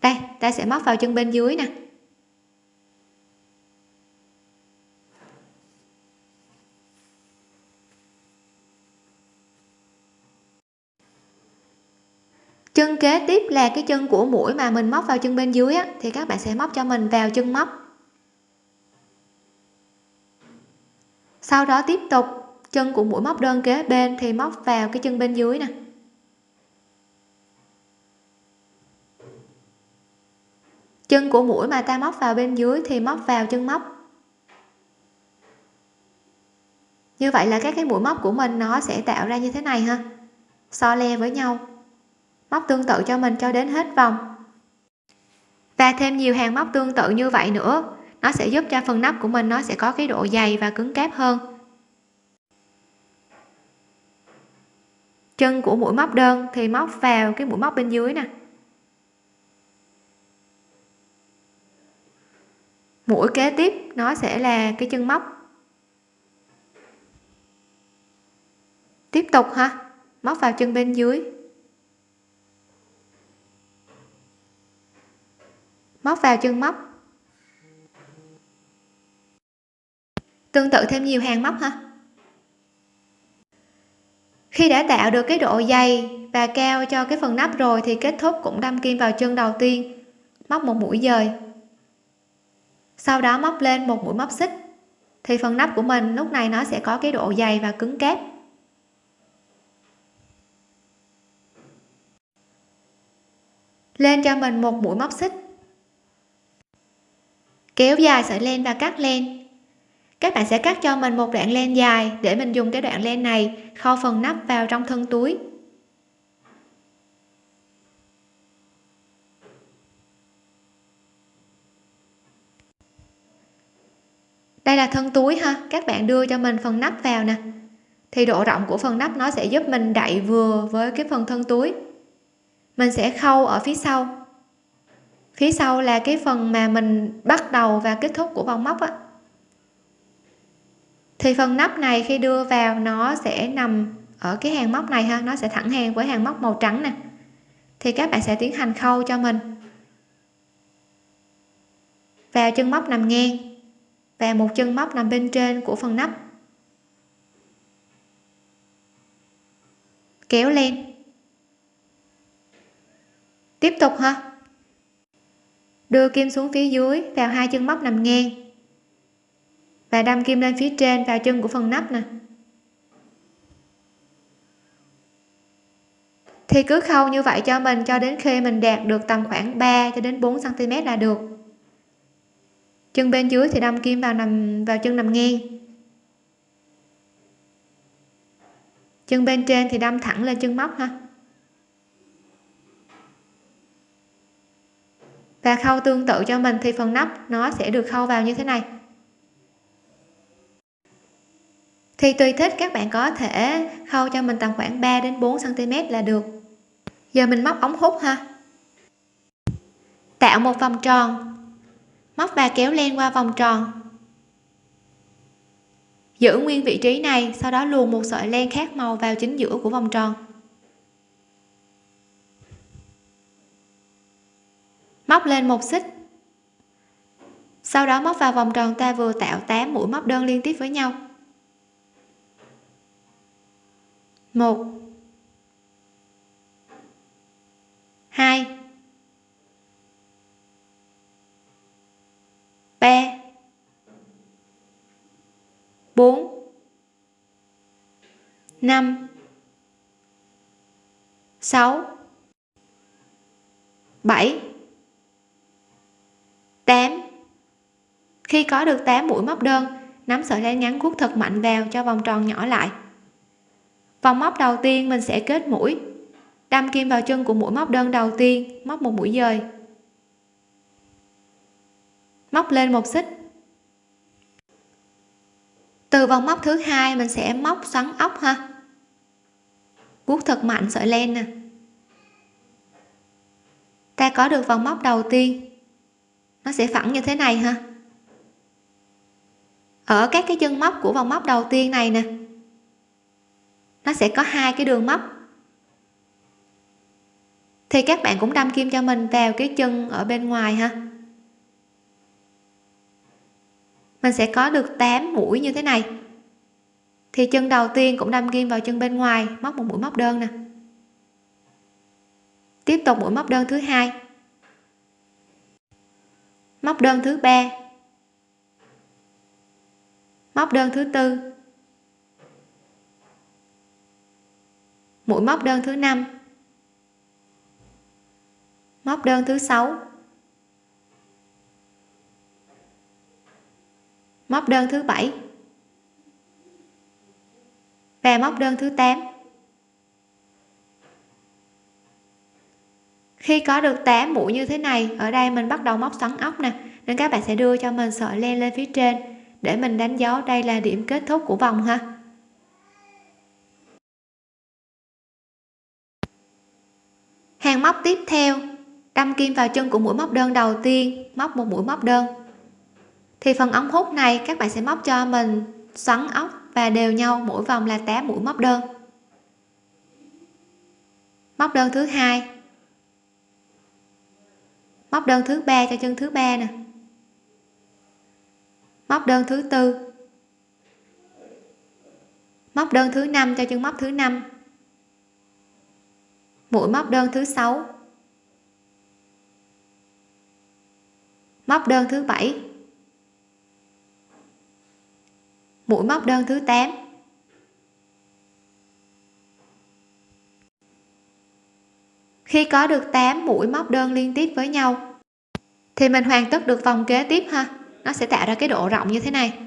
A: Đây ta sẽ móc vào chân bên dưới nè. Chân kế tiếp là cái chân của mũi mà mình móc vào chân bên dưới á, thì các bạn sẽ móc cho mình vào chân móc. Sau đó tiếp tục chân của mũi móc đơn kế bên thì móc vào cái chân bên dưới nè. Chân của mũi mà ta móc vào bên dưới thì móc vào chân móc. Như vậy là các cái mũi móc của mình nó sẽ tạo ra như thế này ha. So le với nhau. Móc tương tự cho mình cho đến hết vòng. Và thêm nhiều hàng móc tương tự như vậy nữa, nó sẽ giúp cho phần nắp của mình nó sẽ có cái độ dày và cứng cáp hơn. Chân của mũi móc đơn, thì móc vào cái mũi móc bên dưới nè. Mũi kế tiếp, nó sẽ là cái chân móc. Tiếp tục ha, móc vào chân bên dưới. Móc vào chân móc. Tương tự thêm nhiều hàng móc ha khi đã tạo được cái độ dày và cao cho cái phần nắp rồi thì kết thúc cũng đâm kim vào chân đầu tiên. Móc một mũi dời. Sau đó móc lên một mũi móc xích. Thì phần nắp của mình lúc này nó sẽ có cái độ dày và cứng cáp. Lên cho mình một mũi móc xích. Kéo dài sợi len và cắt len các bạn sẽ cắt cho mình một đoạn len dài để mình dùng cái đoạn len này khâu phần nắp vào trong thân túi. Đây là thân túi ha, các bạn đưa cho mình phần nắp vào nè. Thì độ rộng của phần nắp nó sẽ giúp mình đậy vừa với cái phần thân túi. Mình sẽ khâu ở phía sau. Phía sau là cái phần mà mình bắt đầu và kết thúc của vòng móc á thì phần nắp này khi đưa vào nó sẽ nằm ở cái hàng móc này ha, nó sẽ thẳng hàng với hàng móc màu trắng nè. Thì các bạn sẽ tiến hành khâu cho mình. Vào chân móc nằm ngang và một chân móc nằm bên trên của phần nắp. Kéo lên. Tiếp tục ha. Đưa kim xuống phía dưới vào hai chân móc nằm ngang và đâm kim lên phía trên, vào chân của phần nắp nè. Thì cứ khâu như vậy cho mình, cho đến khi mình đạt được tầm khoảng 3 cho đến 4 cm là được. Chân bên dưới thì đâm kim vào nằm, vào chân nằm ngang. Chân bên trên thì đâm thẳng lên chân móc ha. Và khâu tương tự cho mình thì phần nắp nó sẽ được khâu vào như thế này. Thì tùy thích các bạn có thể khâu cho mình tầm khoảng 3 đến 4 cm là được. Giờ mình móc ống hút ha. Tạo một vòng tròn. Móc và kéo len qua vòng tròn. Giữ nguyên vị trí này, sau đó luồn một sợi len khác màu vào chính giữa của vòng tròn. Móc lên một xích. Sau đó móc vào vòng tròn ta vừa tạo 8 mũi móc đơn liên tiếp với nhau. Một. Hai. Ba. Bốn. Năm. Sáu. Bảy. 8 khi có được 8 mũi móc đơn, nắm sợi len ngắn cuốc thật mạnh vào cho vòng tròn nhỏ lại vòng móc đầu tiên mình sẽ kết mũi. Đâm kim vào chân của mũi móc đơn đầu tiên, móc một mũi dời. Móc lên một xích. Từ vòng móc thứ hai mình sẽ móc xoắn ốc ha. Vuốt thật mạnh, sợi len nè. Ta có được vòng móc đầu tiên. Nó sẽ phẳng như thế này ha. Ở các cái chân móc của vòng móc đầu tiên này nè nó sẽ có hai cái đường móc thì các bạn cũng đâm kim cho mình vào cái chân ở bên ngoài ha. Mình sẽ có được 8 mũi như thế này. Thì chân đầu tiên cũng đâm kim vào chân bên ngoài, móc một mũi móc đơn nè. Tiếp tục mũi móc đơn thứ hai. Móc đơn thứ ba. Móc đơn thứ tư. Mũi móc đơn thứ năm. Móc đơn thứ sáu. Móc đơn thứ bảy. Và móc đơn thứ 8 khi có được 8 mũi như thế này, ở đây mình bắt đầu móc xoắn ốc nè. Nên các bạn sẽ đưa cho mình sợi len lên phía trên để mình đánh dấu đây là điểm kết thúc của vòng ha hàng móc tiếp theo. Đâm kim vào chân của mũi móc đơn đầu tiên, móc một mũi móc đơn. Thì phần ống hút này các bạn sẽ móc cho mình xoắn ốc và đều nhau, mỗi vòng là 8 mũi móc đơn. Móc đơn thứ hai. Móc đơn thứ ba cho chân thứ ba nè. Móc đơn thứ tư. Móc đơn thứ năm cho chân móc thứ năm mũi móc đơn thứ sáu. Móc đơn thứ bảy. Mũi móc đơn thứ 8 khi có được 8 mũi móc đơn liên tiếp với nhau. Thì mình hoàn tất được vòng kế tiếp ha. Nó sẽ tạo ra cái độ rộng như thế này.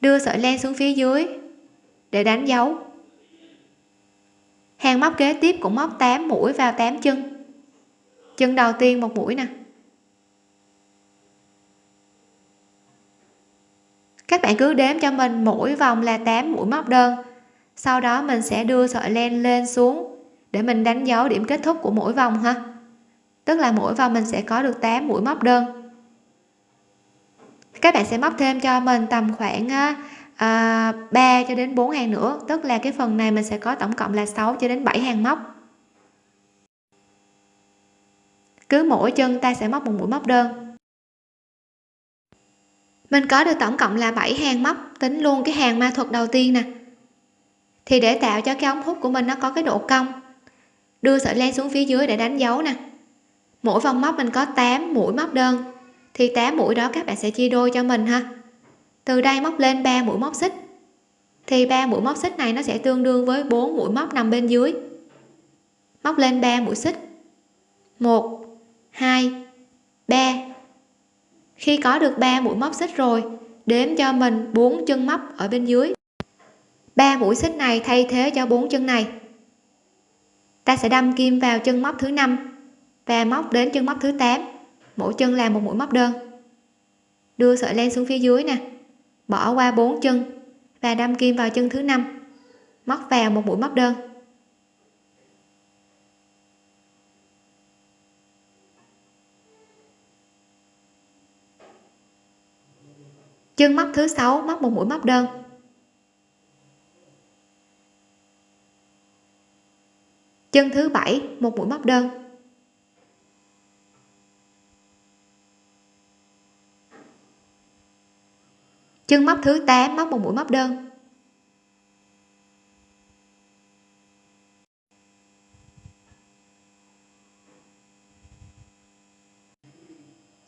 A: Đưa sợi len xuống phía dưới để đánh dấu hàng móc kế tiếp cũng móc 8 mũi vào 8 chân. Chân đầu tiên một mũi nè. Các bạn cứ đếm cho mình mỗi vòng là 8 mũi móc đơn. Sau đó mình sẽ đưa sợi len lên xuống để mình đánh dấu điểm kết thúc của mỗi vòng ha. Tức là mỗi vòng mình sẽ có được 8 mũi móc đơn. Các bạn sẽ móc thêm cho mình tầm khoảng à, à, 3 cho đến 4 hàng nữa tức là cái phần này mình sẽ có tổng cộng là 6 cho đến 7 hàng móc. Cứ mỗi chân ta sẽ móc một mũi móc đơn. Mình có được tổng cộng là 7 hàng móc tính luôn cái hàng ma thuật đầu tiên nè. Thì để tạo cho cái ống hút của mình nó có cái độ cong đưa sợi len xuống phía dưới để đánh dấu nè. Mỗi vòng móc mình có 8 mũi móc đơn thì 8 mũi đó các bạn sẽ chia đôi cho mình ha từ đây móc lên 3 mũi móc xích. Thì 3 mũi móc xích này nó sẽ tương đương với 4 mũi móc nằm bên dưới. Móc lên 3 mũi xích. 1 2 3 khi có được 3 mũi móc xích rồi, đếm cho mình 4 chân móc ở bên dưới. 3 mũi xích này thay thế cho 4 chân này. Ta sẽ đâm kim vào chân móc thứ 5 và móc đến chân móc thứ 8 mỗi chân là một mũi móc đơn. Đưa sợi len xuống phía dưới nè bỏ qua bốn chân và đâm kim vào chân thứ năm, móc vào một mũi móc đơn. Chân móc thứ sáu móc một mũi móc đơn. Chân thứ bảy, một mũi móc đơn. Chân móc thứ 8 móc một mũi móc đơn.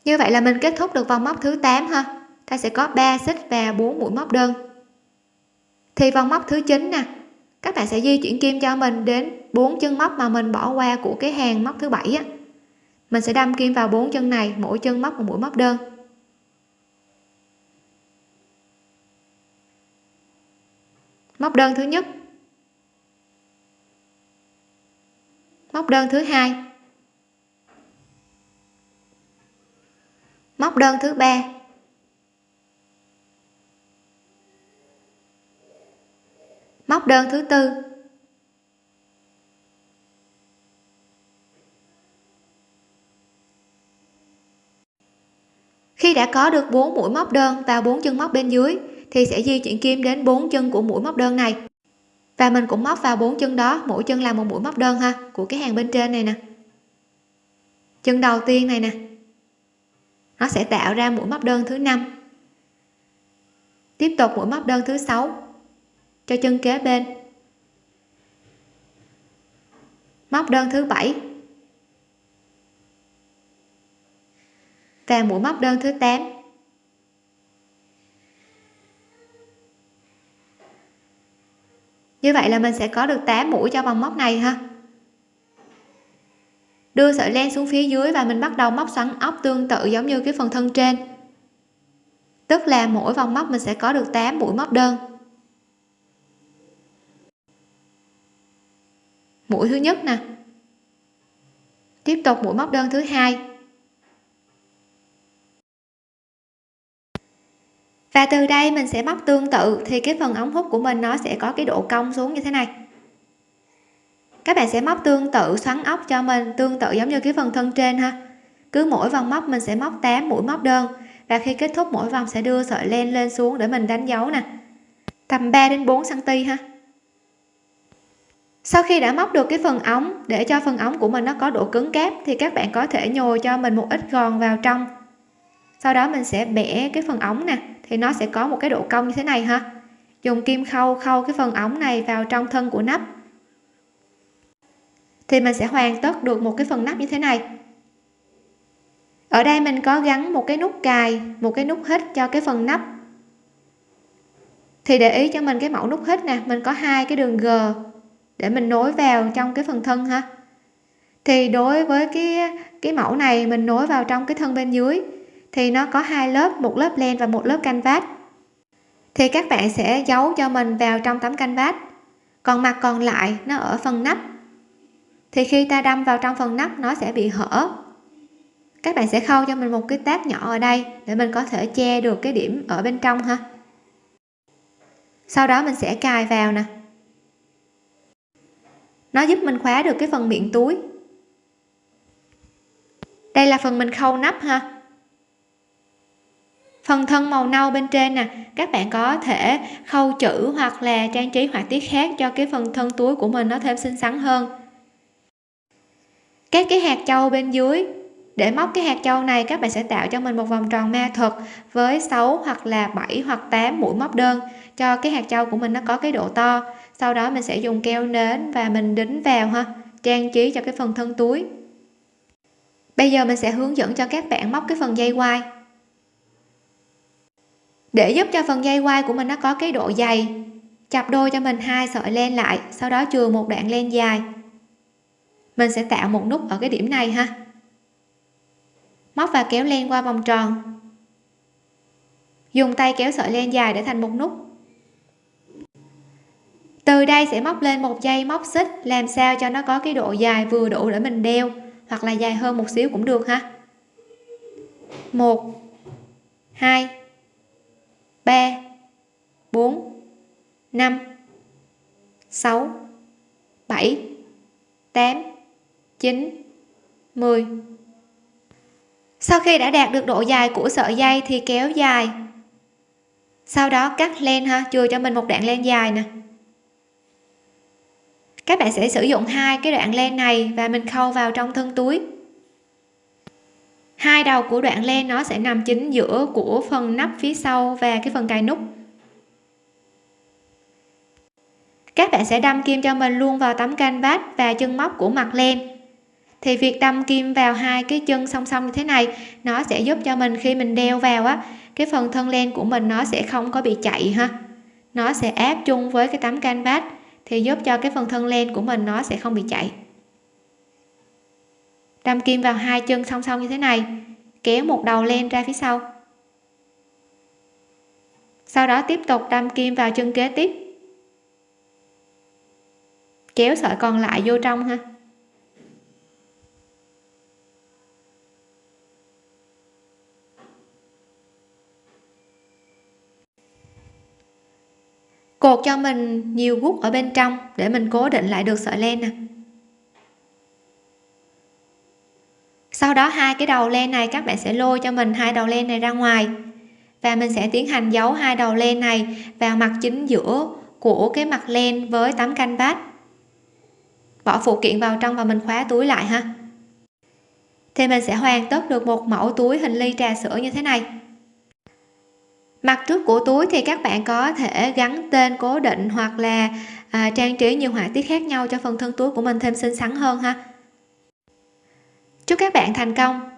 A: Như vậy là mình kết thúc được vòng móc thứ 8 ha. Ta sẽ có 3 xích và 4 mũi móc đơn. Thì vòng móc thứ 9 nè. Các bạn sẽ di chuyển kim cho mình đến 4 chân móc mà mình bỏ qua của cái hàng móc thứ bảy á. Mình sẽ đâm kim vào bốn chân này, mỗi chân móc một mũi móc đơn. Móc đơn thứ nhất. Móc đơn thứ hai. Móc đơn thứ ba. Móc đơn thứ tư. Khi đã có được 4 mũi móc đơn và bốn chân móc bên dưới thì sẽ di chuyển kim đến bốn chân của mũi móc đơn này. Và mình cũng móc vào bốn chân đó, mỗi chân là một mũi móc đơn ha, của cái hàng bên trên này nè. Chân đầu tiên này nè. Nó sẽ tạo ra mũi móc đơn thứ năm. Tiếp tục mũi móc đơn thứ sáu cho chân kế bên. Móc đơn thứ bảy. Và mũi móc đơn thứ 8 như vậy là mình sẽ có được 8 mũi cho vòng móc này ha. Đưa sợi len xuống phía dưới và mình bắt đầu móc xoắn ốc tương tự giống như cái phần thân trên. Tức là mỗi vòng móc mình sẽ có được 8 mũi móc đơn. Mũi thứ nhất nè. Tiếp tục mũi móc đơn thứ hai. Và từ đây mình sẽ móc tương tự thì cái phần ống hút của mình nó sẽ có cái độ cong xuống như thế này. Các bạn sẽ móc tương tự xoắn ốc cho mình, tương tự giống như cái phần thân trên ha. Cứ mỗi vòng móc mình sẽ móc 8 mũi móc đơn, và khi kết thúc mỗi vòng sẽ đưa sợi len lên xuống để mình đánh dấu nè. Tầm 3 đến 4 cm ha. Sau khi đã móc được cái phần ống, để cho phần ống của mình nó có độ cứng cáp thì các bạn có thể nhồi cho mình một ít gòn vào trong sau đó mình sẽ bẻ cái phần ống nè. Thì nó sẽ có một cái độ cong như thế này ha. Dùng kim khâu khâu cái phần ống này vào trong thân của nắp. Thì mình sẽ hoàn tất được một cái phần nắp như thế này. Ở đây mình có gắn một cái nút cài, một cái nút hít cho cái phần nắp. Thì để ý cho mình cái mẫu nút hít nè, mình có hai cái đường g để mình nối vào trong cái phần thân ha. Thì đối với cái cái mẫu này mình nối vào trong cái thân bên dưới thì nó có hai lớp, một lớp len và một lớp canvas. Thì các bạn sẽ giấu cho mình vào trong tấm canvas. Còn mặt còn lại, nó ở phần nắp. Thì khi ta đâm vào trong phần nắp, nó sẽ bị hở. Các bạn sẽ khâu cho mình một cái táp nhỏ ở đây để mình có thể che được cái điểm ở bên trong ha. Sau đó mình sẽ cài vào nè. Nó giúp mình khóa được cái phần miệng túi. Đây là phần mình khâu nắp ha phần thân màu nâu bên trên nè. Các bạn có thể khâu chữ hoặc là trang trí họa tiết khác cho cái phần thân túi của mình nó thêm xinh xắn hơn. Các cái hạt châu bên dưới. Để móc cái hạt châu này, các bạn sẽ tạo cho mình một vòng tròn ma thuật với 6 hoặc là 7 hoặc 8 mũi móc đơn cho cái hạt châu của mình nó có cái độ to. Sau đó mình sẽ dùng keo nến và mình đính vào ha, trang trí cho cái phần thân túi. Bây giờ mình sẽ hướng dẫn cho các bạn móc cái phần dây quai để giúp cho phần dây quai của mình nó có cái độ dày. Chập đôi cho mình hai sợi len lại, sau đó chừa một đoạn len dài. Mình sẽ tạo một nút ở cái điểm này ha. Móc và kéo len qua vòng tròn. Dùng tay kéo sợi len dài để thành một nút. Từ đây sẽ móc lên một dây móc xích, làm sao cho nó có cái độ dài vừa đủ để mình đeo, hoặc là dài hơn một xíu cũng được ha. Một, hai ba, bốn, năm, sáu, bảy, tám, chín, mười. Sau khi đã đạt được độ dài của sợi dây thì kéo dài. Sau đó cắt len ha, chừa cho mình một đoạn len dài nè. Các bạn sẽ sử dụng hai cái đoạn len này và mình khâu vào trong thân túi hai đầu của đoạn len nó sẽ nằm chính giữa của phần nắp phía sau và cái phần cài nút. Các bạn sẽ đâm kim cho mình luôn vào tấm canvas và chân móc của mặt len. Thì việc đâm kim vào hai cái chân song song như thế này, nó sẽ giúp cho mình khi mình đeo vào á, cái phần thân len của mình nó sẽ không có bị chạy ha. Nó sẽ áp chung với cái tấm canvas thì giúp cho cái phần thân len của mình nó sẽ không bị chạy đâm kim vào hai chân song song như thế này, kéo một đầu len ra phía sau. Sau đó tiếp tục đâm kim vào chân kế tiếp. Kéo sợi còn lại vô trong ha. Cột cho mình nhiều gút ở bên trong để mình cố định lại được sợi len nè. Sau đó hai cái đầu len này các bạn sẽ lôi cho mình hai đầu len này ra ngoài. Và mình sẽ tiến hành giấu hai đầu len này vào mặt chính giữa của cái mặt len với tấm canvas. Bỏ phụ kiện vào trong và mình khóa túi lại ha. Thì mình sẽ hoàn tất được một mẫu túi hình ly trà sữa như thế này. Mặt trước của túi thì các bạn có thể gắn tên cố định hoặc là à, trang trí nhiều họa tiết khác nhau cho phần thân túi của mình thêm xinh xắn hơn ha chúc các bạn thành công!